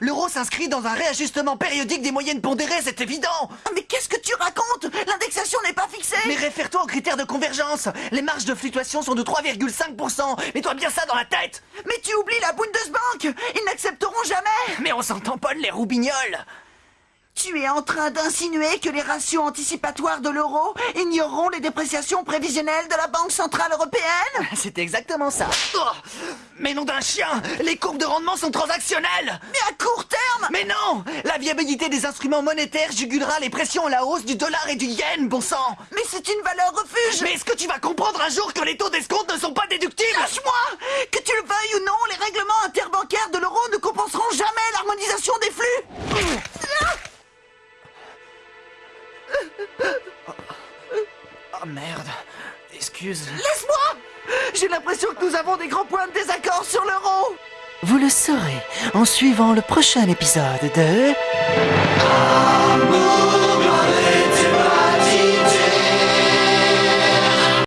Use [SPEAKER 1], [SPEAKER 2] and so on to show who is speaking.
[SPEAKER 1] L'euro s'inscrit dans un réajustement périodique des moyennes pondérées, c'est évident.
[SPEAKER 2] Ah, Mais qu'est-ce que tu racontes? L'indexation n'est pas fixée.
[SPEAKER 1] Mais réfère-toi aux critères de convergence. Les marges de fluctuation sont de 3,5% Mets-toi bien ça dans la tête.
[SPEAKER 2] Mais tu oublies la Bundesbank. Ils n'accepteront jamais.
[SPEAKER 1] Mais on s'en tamponne les roubignoles.
[SPEAKER 2] Tu es en train d'insinuer que les ratios anticipatoires de l'euro ignoreront les dépréciations prévisionnelles de la Banque Centrale Européenne?
[SPEAKER 1] C'est exactement ça. Oh Mais nom d'un chien Les courbes de rendement sont transactionnelles.
[SPEAKER 2] Mais
[SPEAKER 1] viabilité des instruments monétaires jugulera les pressions à la hausse du dollar et du yen, bon sang.
[SPEAKER 2] Mais c'est une valeur refuge.
[SPEAKER 1] Mais est-ce que tu vas comprendre un jour que les taux d'escompte ne sont pas déductibles?
[SPEAKER 2] Lâche-moi. Que tu le veuilles ou non, les règlements interbancaires de l'euro ne compenseront jamais l'harmonisation des flux.
[SPEAKER 1] Oh merde. Excuse.
[SPEAKER 2] Laisse-moi. J'ai l'impression que nous avons des grands points de désaccord sur l'euro
[SPEAKER 1] Vous le saurez en suivant le prochain épisode de...